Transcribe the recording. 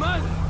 Come on!